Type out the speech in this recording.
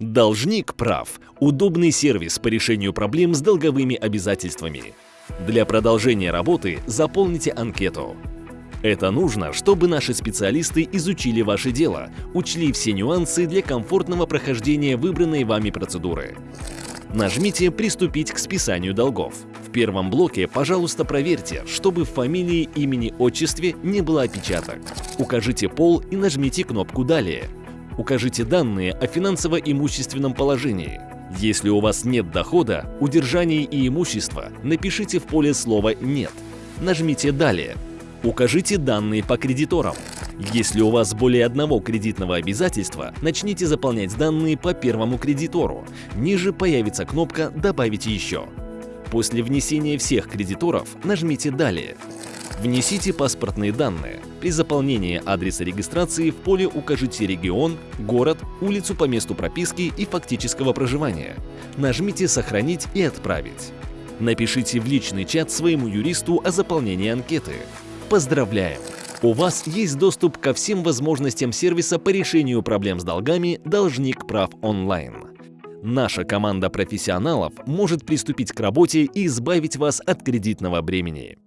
Должник прав – удобный сервис по решению проблем с долговыми обязательствами. Для продолжения работы заполните анкету. Это нужно, чтобы наши специалисты изучили ваше дело, учли все нюансы для комфортного прохождения выбранной вами процедуры. Нажмите «Приступить к списанию долгов». В первом блоке, пожалуйста, проверьте, чтобы в фамилии, имени, отчестве не было опечаток. Укажите пол и нажмите кнопку «Далее». Укажите данные о финансово-имущественном положении. Если у вас нет дохода, удержания и имущества, напишите в поле слово «Нет». Нажмите «Далее». Укажите данные по кредиторам. Если у вас более одного кредитного обязательства, начните заполнять данные по первому кредитору. Ниже появится кнопка «Добавить еще». После внесения всех кредиторов нажмите «Далее». Внесите паспортные данные. При заполнении адреса регистрации в поле укажите регион, город, улицу по месту прописки и фактического проживания. Нажмите «Сохранить» и «Отправить». Напишите в личный чат своему юристу о заполнении анкеты. Поздравляем! У вас есть доступ ко всем возможностям сервиса по решению проблем с долгами «Должник прав онлайн». Наша команда профессионалов может приступить к работе и избавить вас от кредитного бремени.